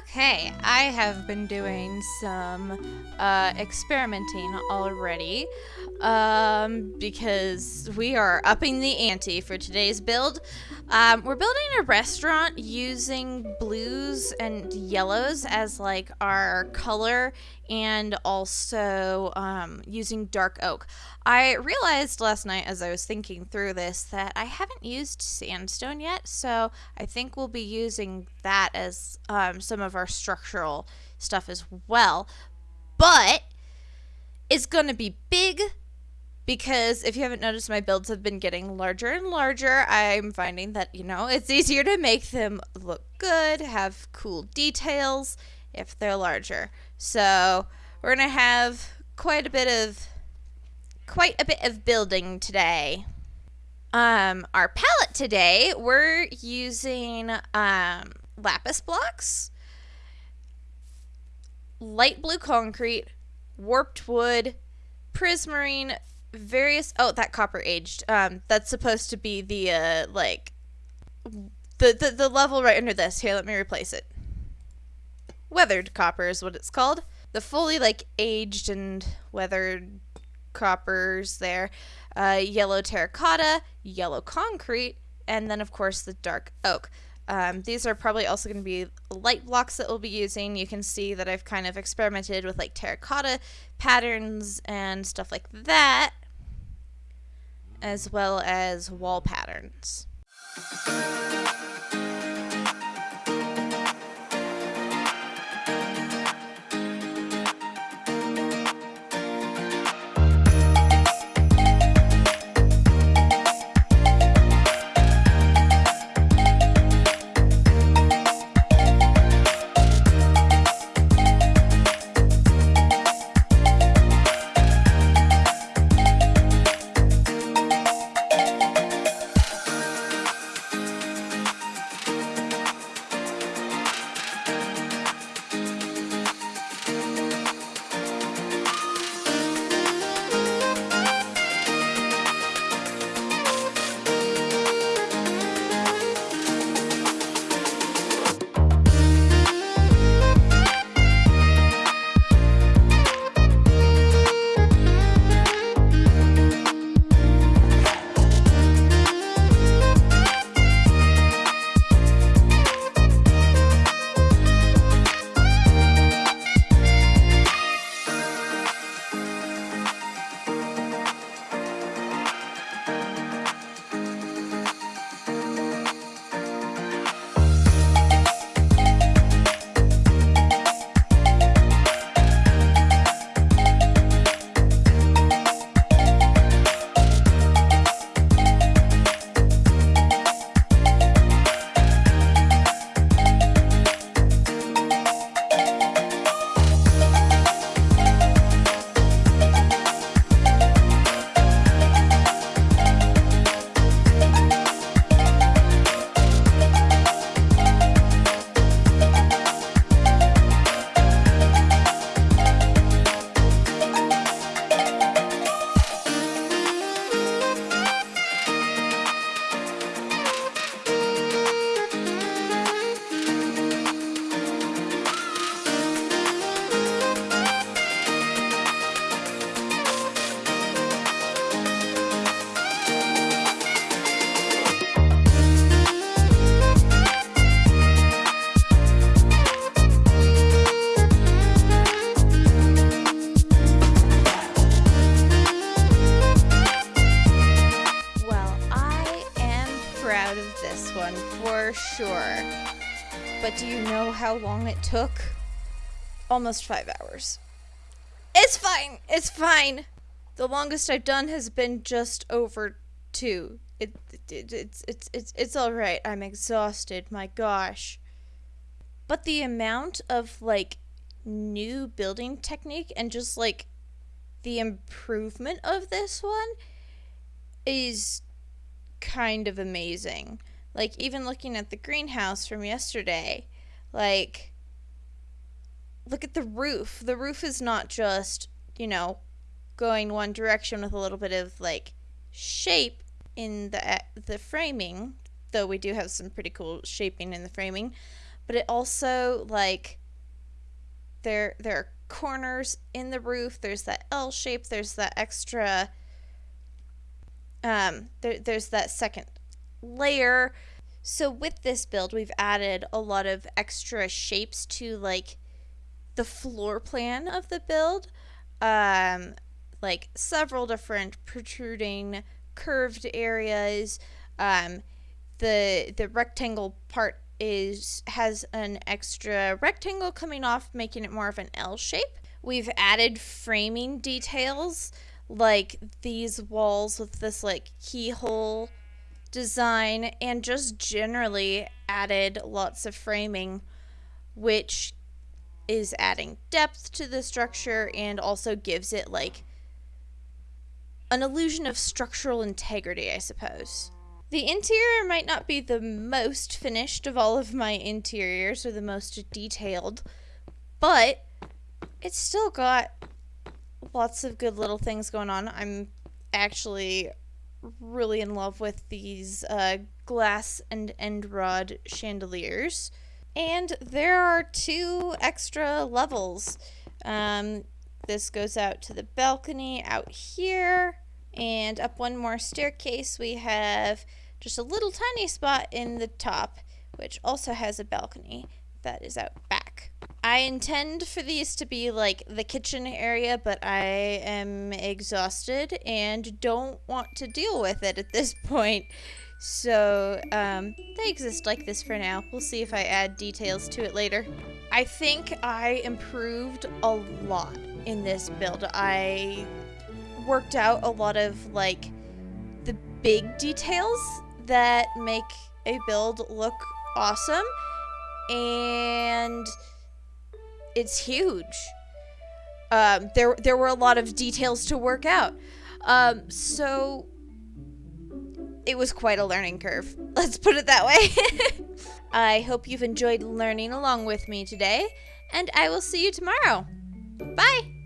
Okay, I have been doing some uh, experimenting already um, because we are upping the ante for today's build. Um, we're building a restaurant using blues and yellows as like our color and also um, using dark oak. I realized last night as I was thinking through this that I haven't used sandstone yet, so I think we'll be using that as um, some of our structural stuff as well. But it's going to be big because if you haven't noticed, my builds have been getting larger and larger. I'm finding that, you know, it's easier to make them look good, have cool details if they're larger. So we're going to have quite a bit of quite a bit of building today. Um, our palette today, we're using um, lapis blocks, light blue concrete, warped wood, prismarine, various oh that copper aged um that's supposed to be the uh like the, the the level right under this. Here let me replace it. Weathered copper is what it's called. The fully like aged and weathered coppers there uh, yellow terracotta yellow concrete and then of course the dark oak. Um, these are probably also going to be light blocks that we'll be using. You can see that I've kind of experimented with like terracotta patterns and stuff like that as well as wall patterns. But do you know how long it took? Almost five hours. It's fine. It's fine. The longest I've done has been just over two. It, it, it's it's it's it's all right. I'm exhausted. My gosh. But the amount of like new building technique and just like the improvement of this one is kind of amazing. Like even looking at the greenhouse from yesterday, like look at the roof. The roof is not just, you know, going one direction with a little bit of like shape in the the framing, though we do have some pretty cool shaping in the framing, but it also like there there are corners in the roof. There's that L shape. There's that extra. Um, there, there's that second layer. So with this build, we've added a lot of extra shapes to like the floor plan of the build. Um, like several different protruding curved areas. Um, the the rectangle part is has an extra rectangle coming off, making it more of an L shape. We've added framing details like these walls with this like keyhole design and just generally added lots of framing which is adding depth to the structure and also gives it like an illusion of structural integrity, I suppose. The interior might not be the most finished of all of my interiors or the most detailed, but it's still got lots of good little things going on. I'm actually really in love with these uh, glass and end rod chandeliers. And there are two extra levels. Um, this goes out to the balcony out here. And up one more staircase, we have just a little tiny spot in the top, which also has a balcony that is out back. I intend for these to be like the kitchen area, but I am exhausted and don't want to deal with it at this point. So, um, they exist like this for now. We'll see if I add details to it later. I think I improved a lot in this build. I worked out a lot of, like, the big details that make a build look awesome. And it's huge. Um, there, there were a lot of details to work out. Um, so it was quite a learning curve. Let's put it that way. I hope you've enjoyed learning along with me today, and I will see you tomorrow. Bye!